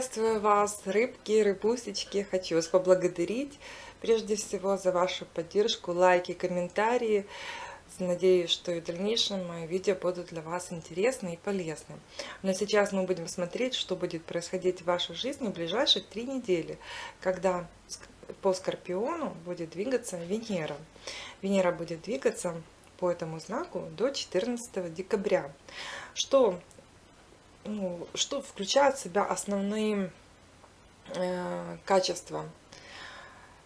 Приветствую вас, рыбки, рыбусечки. Хочу вас поблагодарить прежде всего за вашу поддержку, лайки, комментарии. Надеюсь, что и в дальнейшем мои видео будут для вас интересны и полезны. Но сейчас мы будем смотреть, что будет происходить в вашей жизни в ближайшие три недели, когда по Скорпиону будет двигаться Венера. Венера будет двигаться по этому знаку до 14 декабря. Что ну, что включает в себя основные э, качества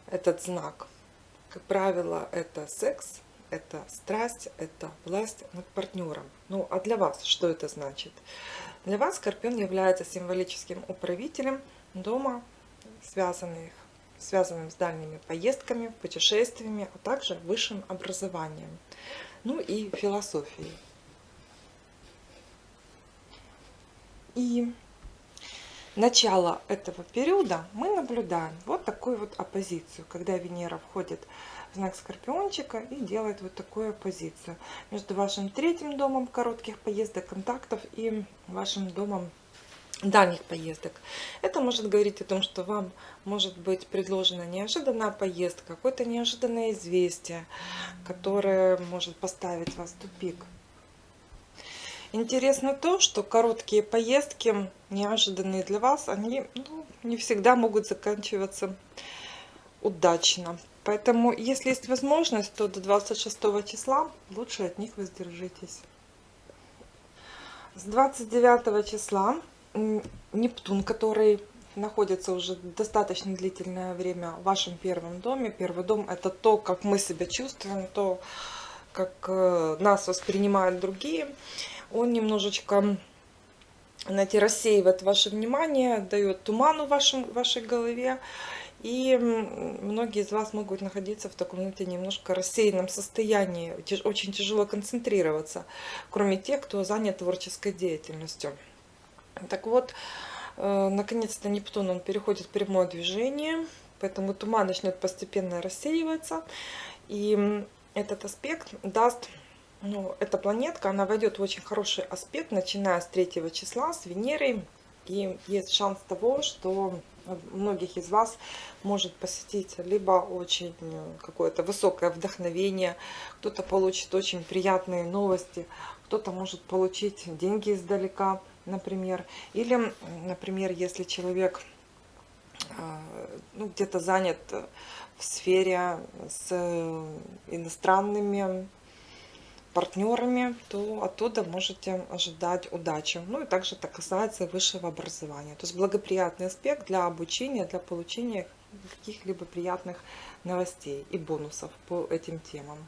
этот знак. Как правило, это секс, это страсть, это власть над партнером. Ну, а для вас что это значит? Для вас Скорпион является символическим управителем дома, связанных, связанным с дальними поездками, путешествиями, а также высшим образованием, ну и философией. И начало этого периода мы наблюдаем вот такую вот оппозицию, когда Венера входит в знак Скорпиончика и делает вот такую оппозицию между вашим третьим домом коротких поездок, контактов и вашим домом дальних поездок. Это может говорить о том, что вам может быть предложена неожиданная поездка, какое-то неожиданное известие, которое может поставить вас в тупик. Интересно то, что короткие поездки, неожиданные для вас, они ну, не всегда могут заканчиваться удачно. Поэтому, если есть возможность, то до 26 числа лучше от них воздержитесь. С 29 числа Нептун, который находится уже достаточно длительное время в вашем первом доме. Первый дом это то, как мы себя чувствуем, то, как э, нас воспринимают другие он немножечко знаете, рассеивает ваше внимание, дает туману в вашем, вашей голове. И многие из вас могут находиться в таком знаете, немножко рассеянном состоянии, очень тяжело концентрироваться, кроме тех, кто занят творческой деятельностью. Так вот, э, наконец-то Нептун он переходит в прямое движение, поэтому туман начнет постепенно рассеиваться. И этот аспект даст ну, эта планетка, она войдет в очень хороший аспект, начиная с 3 числа, с Венерой. И есть шанс того, что многих из вас может посетить либо очень какое-то высокое вдохновение, кто-то получит очень приятные новости, кто-то может получить деньги издалека, например. Или, например, если человек а, ну, где-то занят в сфере с иностранными партнерами, то оттуда можете ожидать удачи. Ну и также это касается высшего образования. То есть благоприятный аспект для обучения, для получения каких-либо приятных новостей и бонусов по этим темам.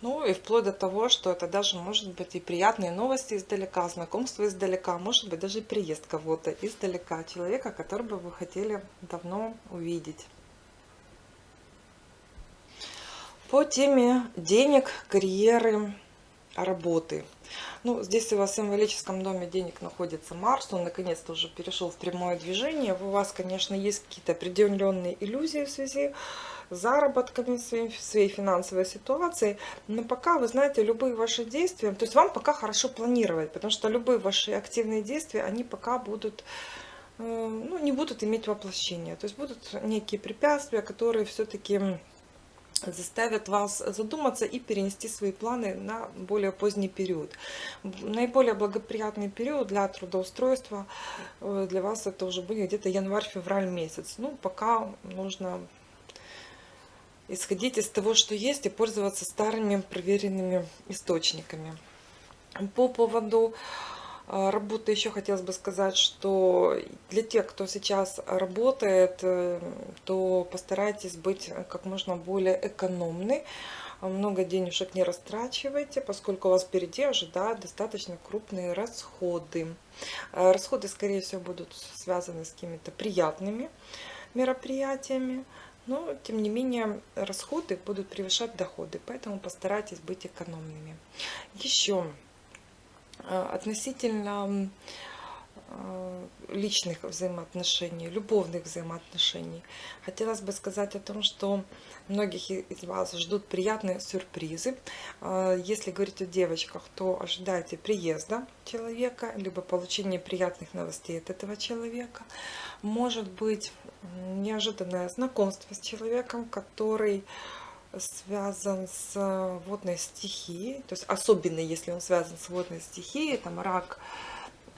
Ну и вплоть до того, что это даже может быть и приятные новости издалека, знакомство издалека, может быть даже приезд кого-то издалека, человека, которого вы хотели давно увидеть. По теме денег, карьеры, работы. Ну, здесь у вас в символическом доме денег находится Марс, он наконец-то уже перешел в прямое движение. У вас, конечно, есть какие-то определенные иллюзии в связи с заработками, своей, своей финансовой ситуацией. Но пока, вы знаете, любые ваши действия, то есть вам пока хорошо планировать, потому что любые ваши активные действия, они пока будут э, ну, не будут иметь воплощения. То есть будут некие препятствия, которые все-таки заставят вас задуматься и перенести свои планы на более поздний период. Наиболее благоприятный период для трудоустройства э, для вас это уже будет где-то январь-февраль месяц. Ну, пока нужно исходить из того, что есть, и пользоваться старыми проверенными источниками. По поводу работы еще хотелось бы сказать, что для тех, кто сейчас работает, э, то постарайтесь быть как можно более экономны. Много денежек не растрачивайте, поскольку вас впереди ожидают достаточно крупные расходы. А, расходы, скорее всего, будут связаны с какими-то приятными мероприятиями. Но, тем не менее, расходы будут превышать доходы, поэтому постарайтесь быть экономными. Еще Э, относительно э, личных взаимоотношений, любовных взаимоотношений. Хотелось бы сказать о том, что многих из вас ждут приятные сюрпризы. Э, если говорить о девочках, то ожидайте приезда человека, либо получения приятных новостей от этого человека. Может быть неожиданное знакомство с человеком, который связан с водной стихией, то есть особенно если он связан с водной стихией, там рак,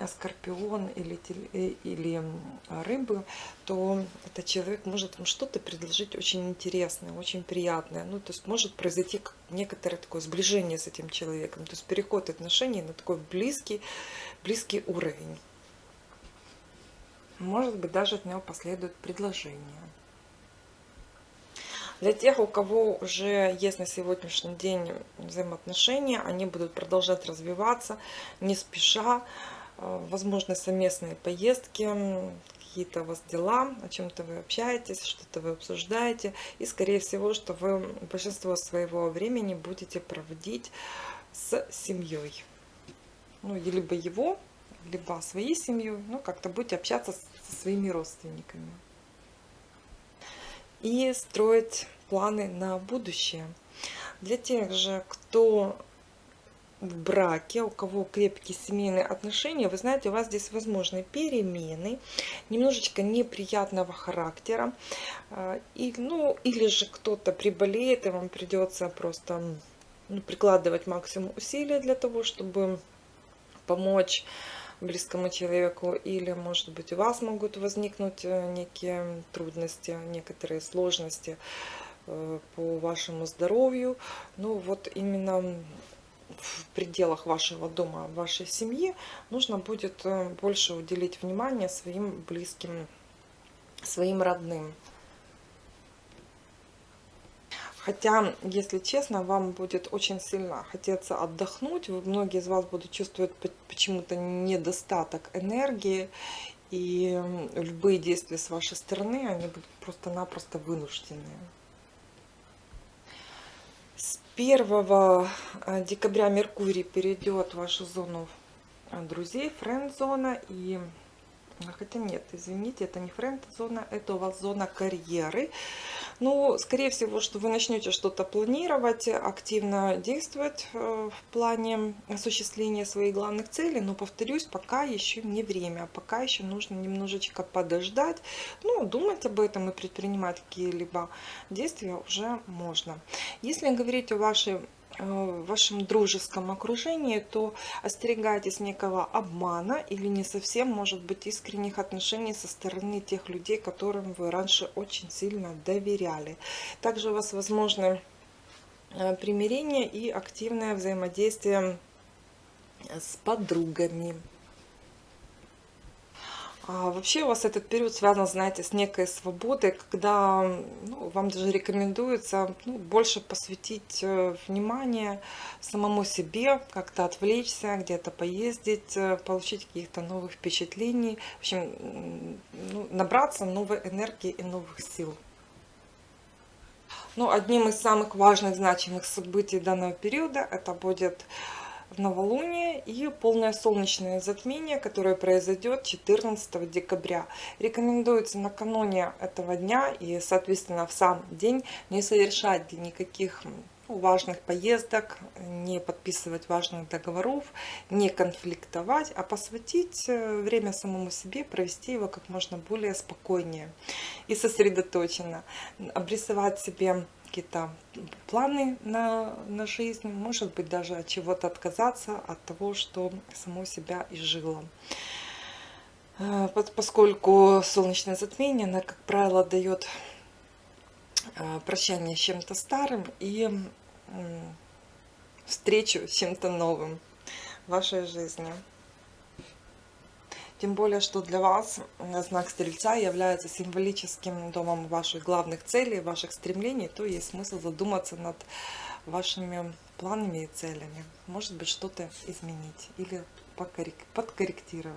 скорпион или, э, или рыбы, то этот человек может вам что-то предложить очень интересное, очень приятное. Ну, то есть может произойти некоторое такое сближение с этим человеком, то есть переход отношений на такой близкий, близкий уровень. Может быть, даже от него последует предложение. Для тех, у кого уже есть на сегодняшний день взаимоотношения, они будут продолжать развиваться не спеша. Э, возможно, совместные поездки, какие-то у вас дела, о чем-то вы общаетесь, что-то вы обсуждаете. И, скорее всего, что вы большинство своего времени будете проводить с семьей. Ну, либо его, либо своей семьей. Ну, как-то будете общаться со своими родственниками и строить планы на будущее. Для тех же, кто в браке, у кого крепкие семейные отношения, вы знаете, у вас здесь возможны перемены, немножечко неприятного характера, а, и, ну, или же кто-то приболеет, и вам придется просто прикладывать максимум усилий для того, чтобы помочь близкому человеку, или, может быть, у вас могут возникнуть э, некие трудности, некоторые сложности э, по вашему здоровью. Ну, вот именно в пределах вашего дома, вашей семьи нужно будет э, больше уделить внимание своим близким, своим родным. Хотя, если честно, вам будет очень сильно хотеться отдохнуть. Многие из вас будут чувствовать почему-то недостаток энергии. И любые действия с вашей стороны, они будут просто-напросто вынуждены. С 1 э, декабря Меркурий перейдет в вашу зону э, друзей, френд-зона. И Хотя нет, извините, это не френд-зона, это у вас зона карьеры. Ну, скорее всего, что вы начнете что-то планировать, активно действовать э, в плане осуществления своих главных целей. Но, повторюсь, пока еще не время, пока еще нужно немножечко подождать. Ну, думать об этом и предпринимать какие-либо действия уже можно. Если говорить о вашей в вашем дружеском окружении, то остерегайтесь некого обмана или не совсем, может быть, искренних отношений со стороны тех людей, которым вы раньше очень сильно доверяли. Также у вас возможны э, примирение и активное взаимодействие с подругами. А вообще у вас этот период связан, знаете, с некой свободой, когда ну, вам даже рекомендуется ну, больше посвятить э, внимание самому себе, как-то отвлечься, где-то поездить, э, получить каких-то новых впечатлений, в общем, ну, набраться новой энергии и новых сил. Ну, одним из самых важных, значимых событий данного периода это будет новолуние и полное солнечное затмение, которое произойдет 14 декабря. Рекомендуется накануне этого дня и, соответственно, в сам день не совершать никаких ну, важных поездок, не подписывать важных договоров, не конфликтовать, а посвятить э, время самому себе, провести его как можно более спокойнее и сосредоточенно. Обрисовать себе какие-то планы на, на жизнь, может быть, даже от чего-то отказаться, от того, что само себя изжило. Э, поскольку солнечное затмение, оно, как правило, дает э, прощание с чем-то старым и встречу с чем-то новым в вашей жизни. Тем более, что для вас знак Стрельца является символическим домом ваших главных целей, ваших стремлений, то есть смысл задуматься над вашими планами и целями. Может быть, что-то изменить или подкорректировать.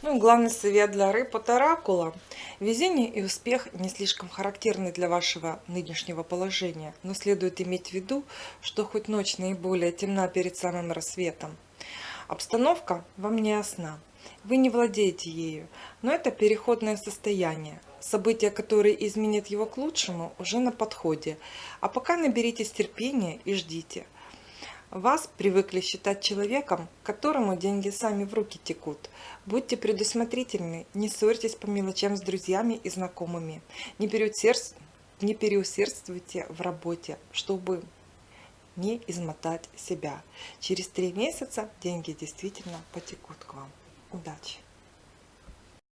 Ну и главный совет для рыб от оракула. Везение и успех не слишком характерны для вашего нынешнего положения, но следует иметь в виду, что хоть ночь наиболее темна перед самым рассветом, Обстановка вам не ясна. Вы не владеете ею, но это переходное состояние. События, которые изменят его к лучшему, уже на подходе. А пока наберитесь терпения и ждите. Вас привыкли считать человеком, которому деньги сами в руки текут. Будьте предусмотрительны, не ссорьтесь по мелочам с друзьями и знакомыми. Не, переусердствуйте, в работе, чтобы не измотать себя. Через три месяца деньги действительно потекут к вам. Удачи!